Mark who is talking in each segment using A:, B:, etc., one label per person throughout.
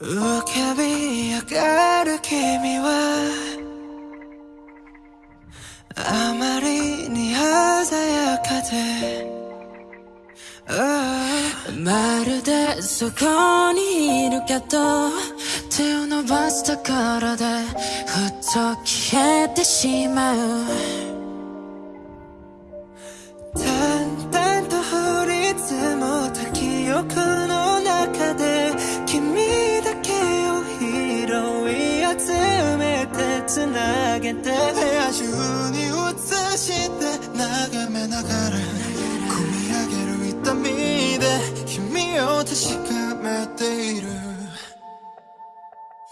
A: 浮かび上がる君はあまりに鮮やかで、まるでそこにいるけど手を伸ばすところでふっと消えてしまう。淡々と降り積もった記憶上げて部屋中に映して眺めながら込み上げる痛みで君を確かめている。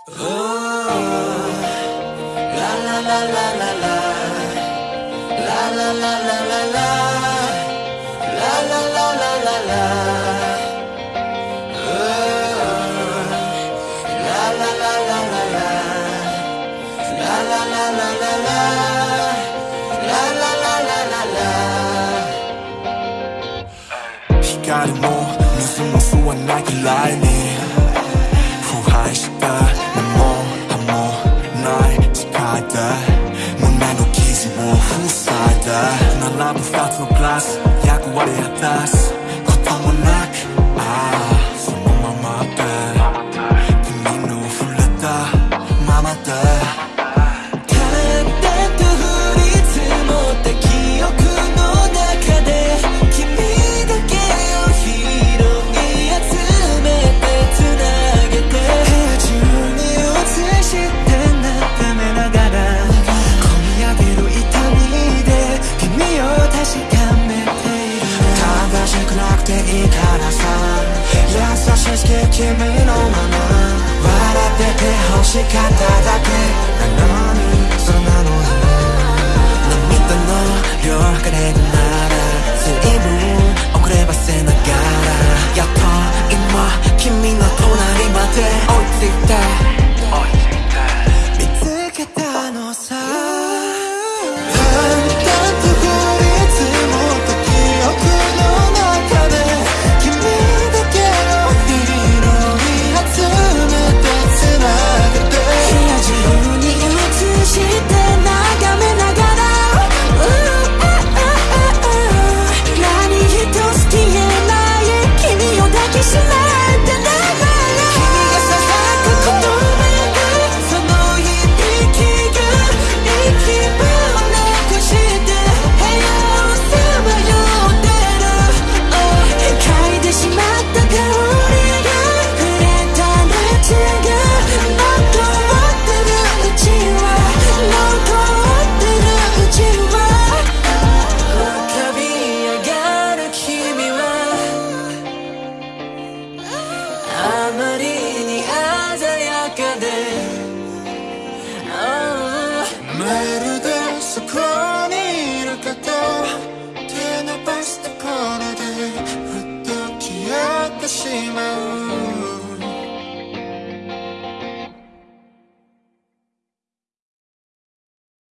A: Oh, la la la la la la La. La la la la la La. La la la la la la La la la la la la la
B: 光も水も吸わないくらいに腐敗した根も葉もない世界で胸の傷を塞いで並ぶ二つのく
A: てい
B: いからさ。優しく君のまま。笑ってて欲しかっただけ。なの